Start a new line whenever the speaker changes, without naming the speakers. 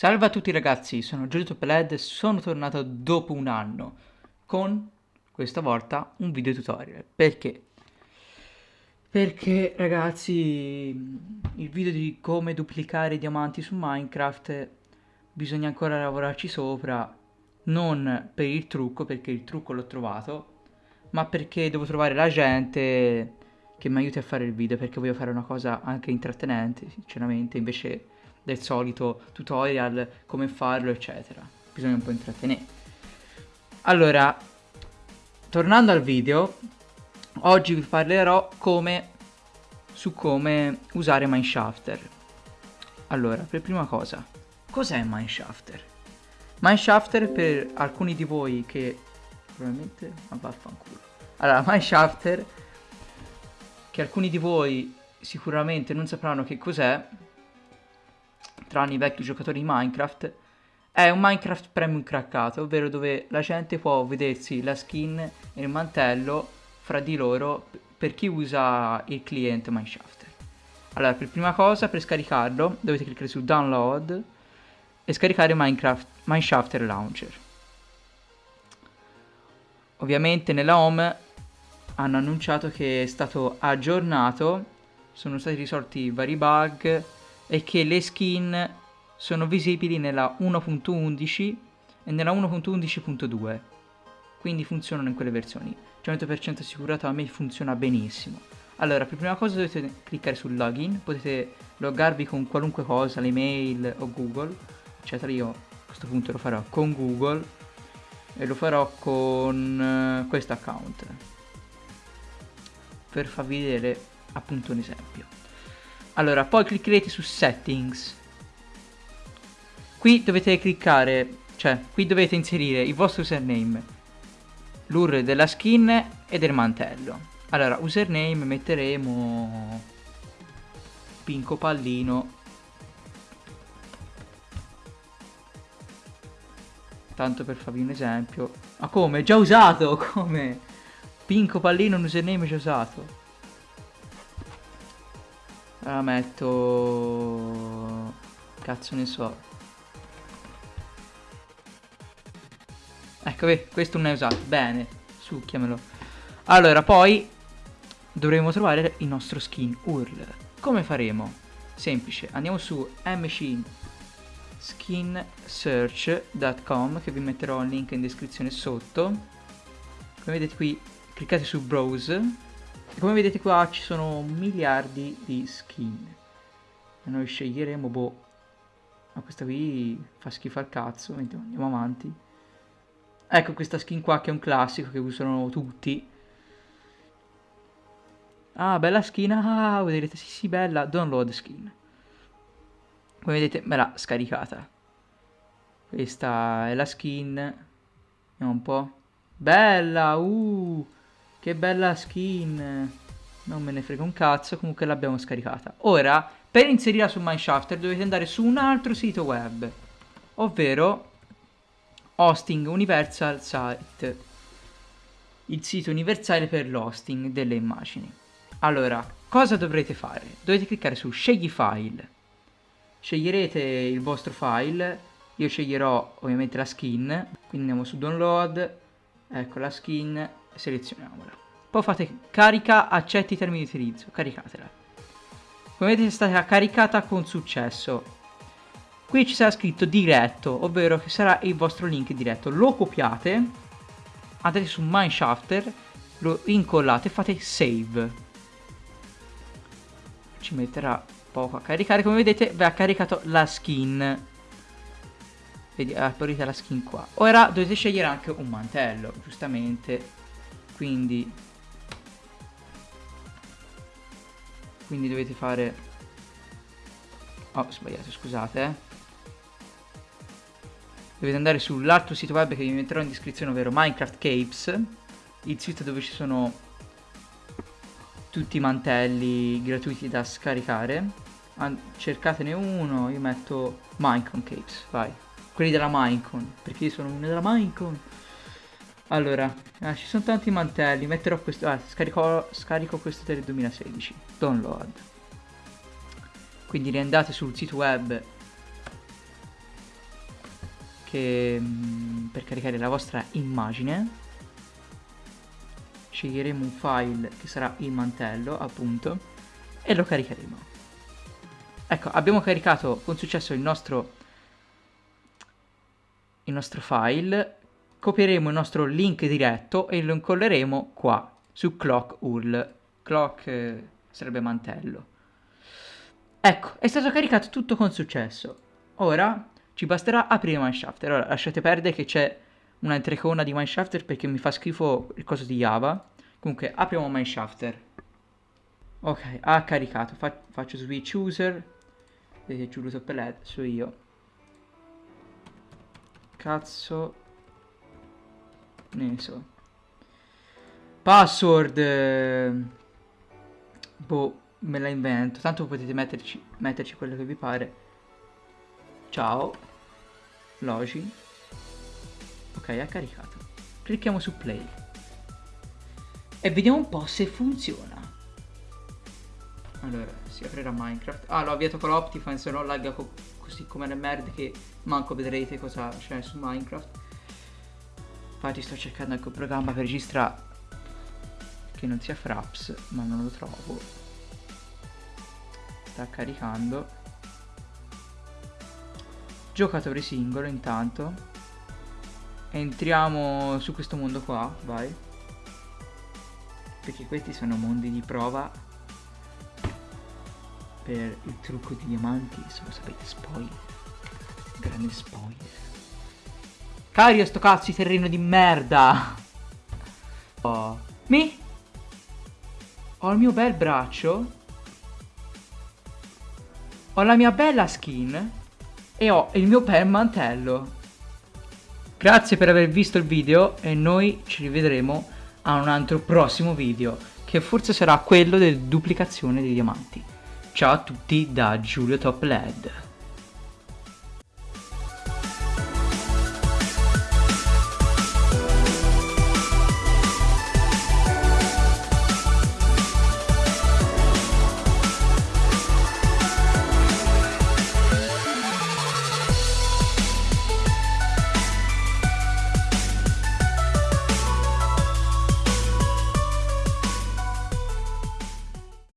Salve a tutti ragazzi, sono Giorgio Peled e sono tornato dopo un anno con, questa volta, un video tutorial. Perché? Perché ragazzi, il video di come duplicare i diamanti su Minecraft bisogna ancora lavorarci sopra, non per il trucco, perché il trucco l'ho trovato, ma perché devo trovare la gente che mi aiuti a fare il video, perché voglio fare una cosa anche intrattenente, sinceramente, invece del solito tutorial, come farlo, eccetera. Bisogna un po' intrattenere. Allora, tornando al video, oggi vi parlerò come, su come usare Mineshafter. Allora, per prima cosa, cos'è Mineshafter? Mineshafter per alcuni di voi che probabilmente... ma vaffanculo. Allora, Mineshafter, che alcuni di voi sicuramente non sapranno che cos'è, tranne i vecchi giocatori di Minecraft, è un Minecraft Premium craccato, ovvero dove la gente può vedersi la skin e il mantello fra di loro per chi usa il cliente Mineshafter. Allora, per prima cosa, per scaricarlo, dovete cliccare su Download e scaricare Minecraft Mineshafter Launcher. Ovviamente nella home hanno annunciato che è stato aggiornato, sono stati risolti vari bug, è che le skin sono visibili nella 1.11 e nella 1.11.2 quindi funzionano in quelle versioni. 100% assicurato a me funziona benissimo. Allora per prima cosa dovete cliccare sul login. Potete loggarvi con qualunque cosa l'email o google. Eccetera. Io a questo punto lo farò con google e lo farò con uh, questo account. Per farvi vedere appunto un esempio allora, poi cliccherete su Settings. Qui dovete cliccare, cioè, qui dovete inserire il vostro username, l'URL della skin e del mantello. Allora, username metteremo Pinco Pallino. Tanto per farvi un esempio. Ma come? Già usato? Come? Pinco Pallino un username già usato. Allora metto... Cazzo ne so. Ecco, questo non è usato. Bene, succhiamelo. Allora, poi dovremo trovare il nostro skin URL. Come faremo? Semplice, andiamo su mskinsearch.com che vi metterò il link in descrizione sotto. Come vedete qui, cliccate su Browse e come vedete qua ci sono miliardi di skin. E noi sceglieremo, boh, ma questa qui fa schifo al cazzo, andiamo avanti. Ecco questa skin qua che è un classico che usano tutti. Ah, bella skin, ah, vedrete, sì sì, bella, download skin. Come vedete me l'ha scaricata. Questa è la skin. Vediamo un po'. Bella, uh! Che bella skin. Non me ne frega un cazzo, comunque l'abbiamo scaricata. Ora, per inserirla su Mineshafter dovete andare su un altro sito web, ovvero Hosting Universal Site, il sito universale per l'hosting delle immagini. Allora, cosa dovrete fare? Dovete cliccare su Scegli file. Sceglierete il vostro file, io sceglierò ovviamente la skin, quindi andiamo su Download, ecco la skin, selezioniamola. Poi fate carica, accetti i termini di utilizzo, caricatela. Come vedete è stata caricata con successo. Qui ci sarà scritto diretto, ovvero che sarà il vostro link diretto. Lo copiate, andate su Mineshafter, lo incollate e fate save. Ci metterà poco a caricare, come vedete vi ha caricato la skin. Vedi, apparita la skin qua. Ora dovete scegliere anche un mantello, giustamente quindi quindi dovete fare oh sbagliato scusate eh. dovete andare sull'altro sito web che vi metterò in descrizione ovvero Minecraft Capes il sito dove ci sono tutti i mantelli gratuiti da scaricare. Cercatene uno io metto Minecon Capes vai. Quelli della Minecon perché io sono uno della Minecon allora, ah, ci sono tanti mantelli, metterò questo, ah, scarico, scarico questo del 2016, download. Quindi riandate sul sito web che, mm, per caricare la vostra immagine sceglieremo un file che sarà il mantello appunto e lo caricheremo ecco abbiamo caricato con successo il nostro il nostro file copieremo il nostro link diretto e lo incolleremo qua su clock URL. Clock eh, sarebbe mantello. Ecco è stato caricato tutto con successo. Ora ci basterà aprire Mineshafter ora lasciate perdere che c'è un'altra icona di Mineshafter perché mi fa schifo il coso di Java. Comunque apriamo Mineshafter. Ok ha caricato. Fa faccio switch user. Giulio Toppeled so io. Cazzo ne so. Password boh me la invento. Tanto potete metterci, metterci quello che vi pare. Ciao. Logi. Ok ha caricato. Clicchiamo su play. E vediamo un po' se funziona. Allora si aprirà minecraft. Ah l'ho avviato con l'optifine se no lagga co così come le merde che manco vedrete cosa c'è su minecraft infatti sto cercando anche un programma per registrare che non sia Fraps ma non lo trovo. Sta caricando. Giocatore singolo intanto. Entriamo su questo mondo qua vai. Perché questi sono mondi di prova. Per il trucco di diamanti se lo sapete spoiler. Grande spoiler Cario sto cazzo di terreno di merda. Oh. Mi? Ho il mio bel braccio. Ho la mia bella skin. E ho il mio bel mantello. Grazie per aver visto il video e noi ci rivedremo a un altro prossimo video. Che forse sarà quello della duplicazione dei diamanti. Ciao a tutti da Giulio Top LED.